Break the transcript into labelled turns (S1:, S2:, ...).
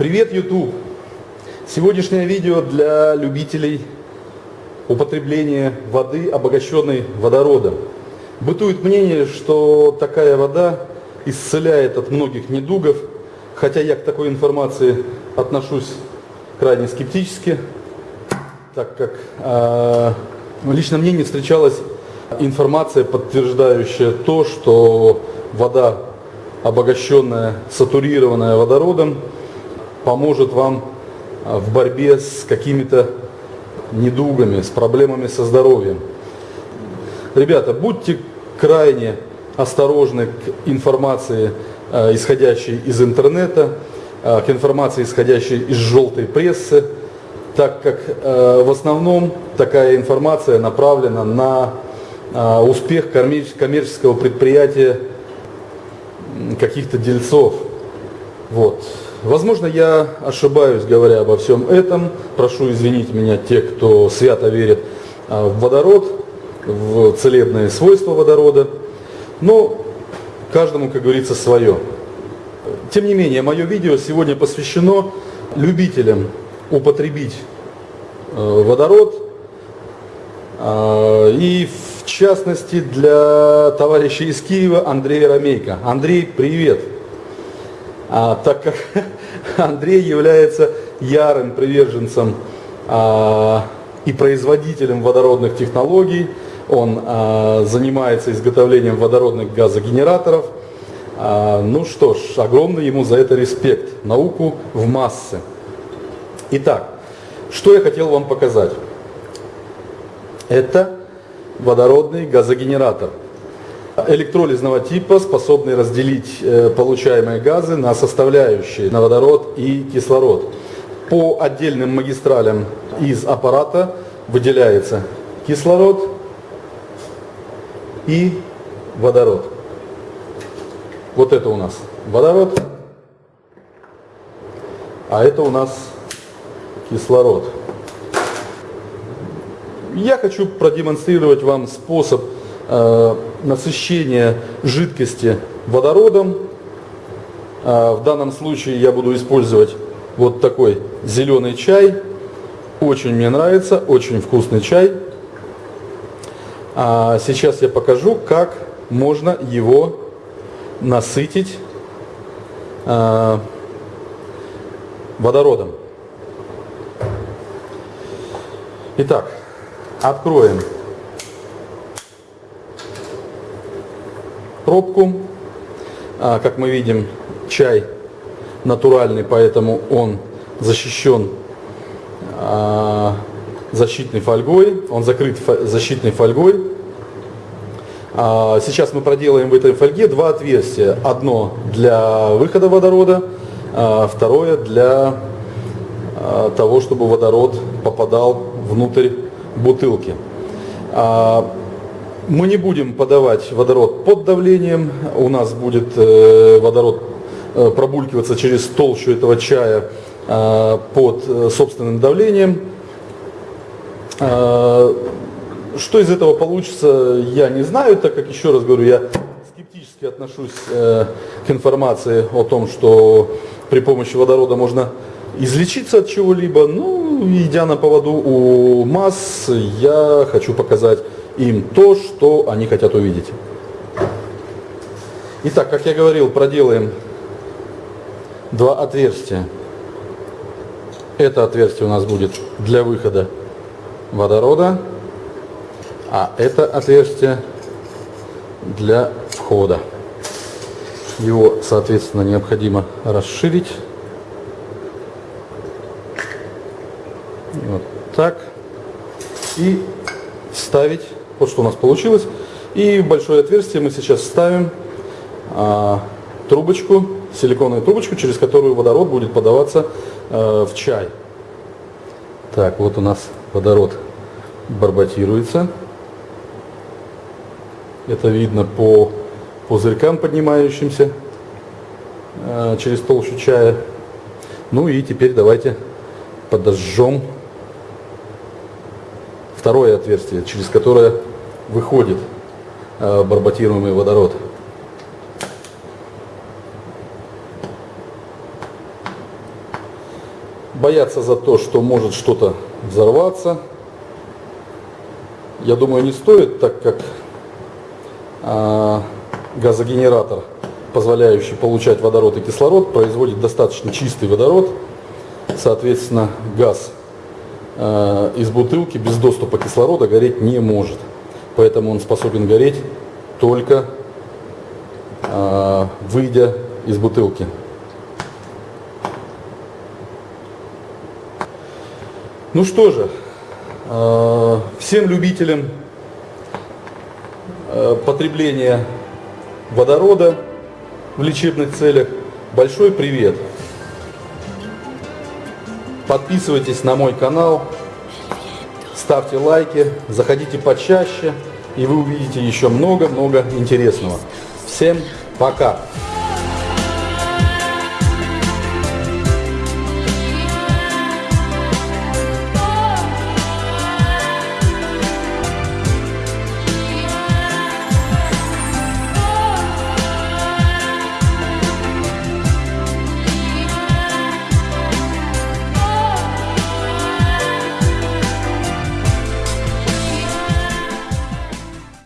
S1: Привет, YouTube! Сегодняшнее видео для любителей употребления воды, обогащенной водородом. Бытует мнение, что такая вода исцеляет от многих недугов, хотя я к такой информации отношусь крайне скептически, так как э, лично мне не встречалась информация, подтверждающая то, что вода, обогащенная, сатурированная водородом, поможет вам а, в борьбе с какими-то недугами, с проблемами со здоровьем. Ребята, будьте крайне осторожны к информации, а, исходящей из интернета, а, к информации, исходящей из желтой прессы, так как в основном такая информация направлена на успех коммерческого предприятия каких-то дельцов. Вот. Возможно, я ошибаюсь, говоря обо всем этом. Прошу извинить меня те, кто свято верит а, в водород, в целебные свойства водорода. Но каждому, как говорится, свое. Тем не менее, мое видео сегодня посвящено любителям употребить э, водород. А, и в частности для товарища из Киева Андрея Ромейко. Андрей, привет! А, так как Андрей является ярым приверженцем а, и производителем водородных технологий. Он а, занимается изготовлением водородных газогенераторов. А, ну что ж, огромный ему за это респект. Науку в массы. Итак, что я хотел вам показать. Это водородный газогенератор электролизного типа, способный разделить э, получаемые газы на составляющие, на водород и кислород. По отдельным магистралям из аппарата выделяется кислород и водород. Вот это у нас водород, а это у нас кислород. Я хочу продемонстрировать вам способ Э, насыщение жидкости водородом. Э, в данном случае я буду использовать вот такой зеленый чай. Очень мне нравится, очень вкусный чай. А сейчас я покажу, как можно его насытить э, водородом. Итак, откроем пробку. А, как мы видим, чай натуральный, поэтому он защищен а, защитной фольгой, он закрыт защитной фольгой. А, сейчас мы проделаем в этой фольге два отверстия. Одно для выхода водорода, второе для того, чтобы водород попадал внутрь бутылки. Мы не будем подавать водород под давлением, у нас будет э, водород э, пробулькиваться через толщу этого чая э, под собственным давлением. Что из этого получится, я не знаю, так как, еще раз говорю, я скептически отношусь к информации о том, что при помощи водорода можно излечиться от чего-либо. Ну, идя на поводу у масс, я хочу показать им то, что они хотят увидеть. Итак, как я говорил, проделаем два отверстия. Это отверстие у нас будет для выхода водорода, а это отверстие для входа. Его, соответственно, необходимо расширить. Вот так. И вставить вот что у нас получилось. И в большое отверстие мы сейчас ставим а, трубочку, силиконовую трубочку, через которую водород будет подаваться а, в чай. Так, вот у нас водород барботируется. Это видно по пузырькам, поднимающимся а, через толщу чая. Ну и теперь давайте подожжем второе отверстие, через которое выходит э, барботируемый водород. бояться за то, что может что-то взорваться, я думаю, не стоит, так как а, газогенератор, позволяющий получать водород и кислород, производит достаточно чистый водород, соответственно, газ а, из бутылки без доступа кислорода гореть не может. Поэтому он способен гореть только а, выйдя из бутылки. Ну что же, а, всем любителям а, потребления водорода в лечебных целях большой привет. Подписывайтесь на мой канал, ставьте лайки, заходите почаще, и вы увидите еще много-много интересного. Всем пока!